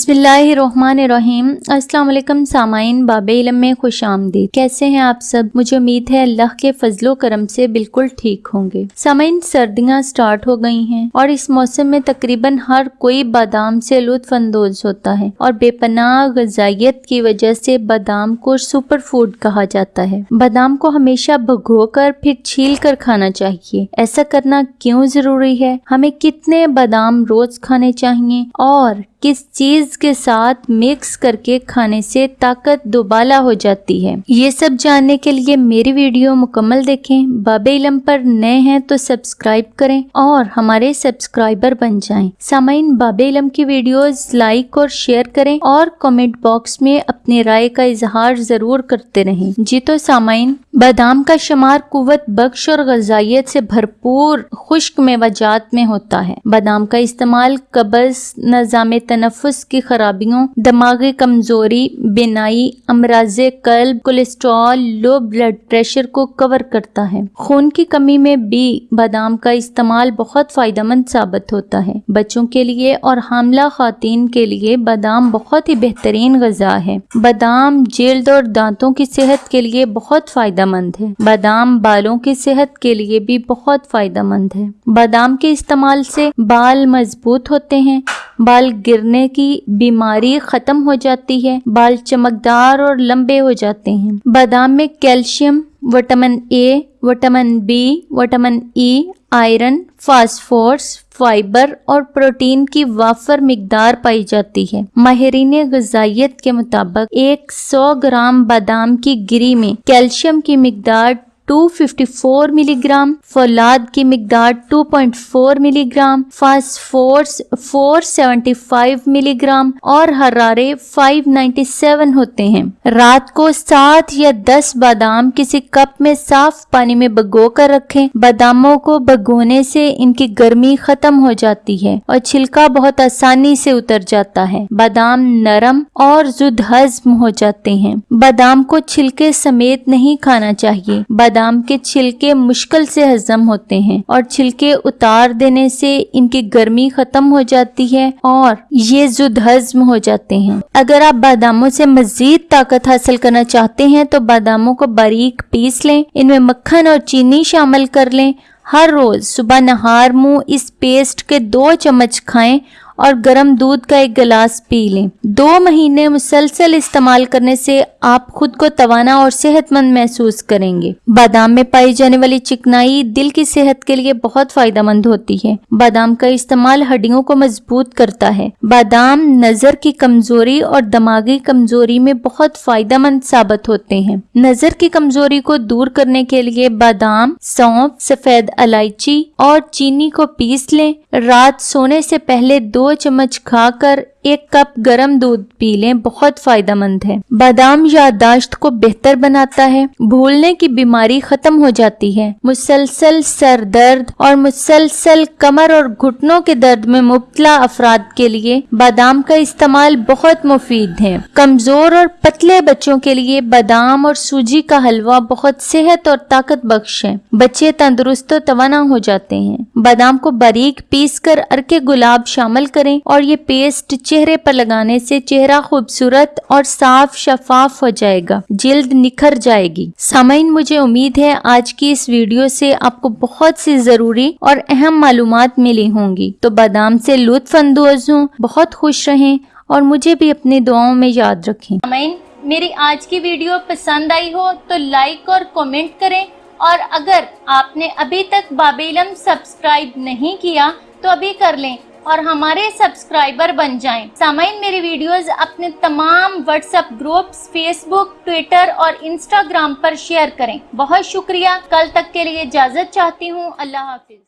بسم اللہ الرحمن الرحیم۔ السلام علیکم سامعین، باب علم میں خوش آمدید۔ کیسے ہیں آپ سب؟ مجھے امید ہے اللہ کے فضل و کرم سے بالکل ٹھیک ہوں گے۔ سامعین، سردیاں سٹارٹ ہو گئی ہیں اور اس موسم میں تقریباً ہر کوئی بادام سے لطف اندوز ہوتا ہے اور بے پناہ غذائیت کی وجہ سے بادام کو سپر فوڈ کہا جاتا ہے۔ بادام کو ہمیشہ بھگو کر پھر چھیل کر کھانا چاہیے۔ ایسا کرنا کیوں ضروری ہے؟ ہمیں کتنے بادام روز کھانے چاہیے اور کس چیز کے ساتھ مکس کر کے کھانے سے طاقت دوبالا ہو جاتی ہے۔ یہ سب جاننے کے لیے میری ویڈیو مکمل دیکھیں۔ باب علم پر نئے ہیں تو سبسکرائب کریں اور ہمارے سبسکرائبر بن جائیں۔ سامعین، باب علم کی ویڈیوز لائک اور شیئر کریں اور کمنٹ باکس میں اپنے رائے کا اظہار ضرور کرتے رہیں۔ جی تو سامعین، بادام کا شمار قوت بخش اور غذائیت سے بھرپور خشک میں وجات میں ہوتا ہے۔ بادام کا استعمال قبض، نظام تنفس کی خرابیوں، دماغی کمزوری، بینائی، امراض قلب کولیسٹرول لو بلڈ پریشر کو کور کرتا ہے۔ خون کی کمی میں بھی بادام کا استعمال بہت فائدہ مند ثابت ہوتا ہے۔ بچوں کے لیے اور حاملہ خواتین کے لیے بادام بہت ہی بہترین غذا ہے۔ بادام جلد اور دانتوں کی صحت کے لیے بہت فائدہ مند ہے۔ بادام بالوں کی صحت کے لیے بھی بہت فائدہ مند ہے۔ بادام کے استعمال سے بال مضبوط ہوتے ہیں۔ بال گرنے کی بیماری ختم ہو جاتی ہے، بال چمکدار اور لمبے ہو جاتے ہیں۔ بادام میں calcium, vitamin A vitamin B vitamin E iron, phosphorus, fibre اور پروٹین کی وافر مقدار پائی جاتی ہے۔ ماہرین غذائیت کے مطابق ایک سو گرام بادام کی گری میں کیلشیم کی مقدار 254 ملی گرام فولاد کی مقدار 2.4 ملی گرام فاسفورس 475 ملی گرام اور حرارے 597 ہوتے ہیں۔ رات کو سات یا دس بادام کسی کپ میں صاف پانی میں بگو کر رکھیں۔ باداموں کو بگونے سے ان کی گرمی ختم ہو جاتی ہے اور چھلکا بہت آسانی سے اتر جاتا ہے۔ بادام نرم اور زد ہضم ہو جاتے ہیں۔ بادام کو چھلکے سمیت نہیں کھانا چاہیے۔ بادام بادام کے چھلکے مشکل سے ہضم ہوتے ہیں اور چھلکے اتار دینے سے ان کی گرمی ختم ہو جاتی ہے اور یہ زد ہضم ہو جاتے ہیں۔ اگر آپ باداموں سے مزید طاقت حاصل کرنا چاہتے ہیں تو باداموں کو باریک پیس لیں، ان میں مکھن اور چینی شامل کر لیں۔ ہر روز صبح نہار منہ اس پیسٹ کے دو چمچ کھائیں اور گرم دودھ کا ایک گلاس پی لیں۔ دو مہینے مسلسل استعمال کرنے سے آپ خود کو توانا اور صحت مند محسوس کریں گے۔ بادام میں پائی جانے والی چکنائی دل کی صحت کے لیے بہت فائدہ مند ہوتی ہے۔ بادام کا استعمال ہڈیوں کو مضبوط کرتا ہے۔ بادام نظر کی کمزوری اور دماغی کمزوری میں بہت فائدہ مند ثابت ہوتے ہیں۔ نظر کی کمزوری کو دور کرنے کے لیے بادام، سونف، سفید الائچی اور چینی کو پیس لیں۔ رات سونے سے پہلے دو دو چمچ کھا کر ایک کپ گرم دودھ پی لیں، بہت فائدہ مند ہے۔ بادام یادداشت کو بہتر بناتا ہے۔ بھولنے کی بیماری ختم ہو جاتی ہے۔ مسلسل سر درد اور مسلسل کمر اور گھٹنوں کے درد میں مبتلا افراد کے لیے بادام کا استعمال بہت مفید ہے۔ کمزور اور پتلے بچوں کے لیے بادام اور سوجی کا حلوہ بہت صحت اور طاقت بخش ہے۔ بچے تندرست و توانا ہو جاتے ہیں۔ بادام کو باریک پیس کر ارکے گلاب شامل کریں اور یہ پیسٹ چہرے پر لگانے سے چہرہ خوبصورت اور صاف شفاف ہو جائے گا۔ جلد نکھر جائے گی۔ سامعین، مجھے امید ہے آج کی اس ویڈیو سے آپ کو بہت سی ضروری اور اہم معلومات ملی ہوں گی۔ تو بادام سے لطف اندوز ہوں، بہت خوش رہیں اور مجھے بھی اپنی دعاؤں میں یاد رکھیں۔ سامعین، میری آج کی ویڈیو پسند آئی ہو تو لائک اور کومنٹ کریں۔ اور اگر آپ نے ابھی تک باب علم سبسکرائب نہیں کیا تو ابھی کر لیں۔ اور ہمارے سبسکرائبر بن جائیں۔ سامعین، میری ویڈیوز اپنے تمام WhatsApp groups Facebook Twitter اور انسٹاگرام پر شیئر کریں۔ بہت شکریہ۔ کل تک کے لیے اجازت چاہتی ہوں۔ اللہ حافظ۔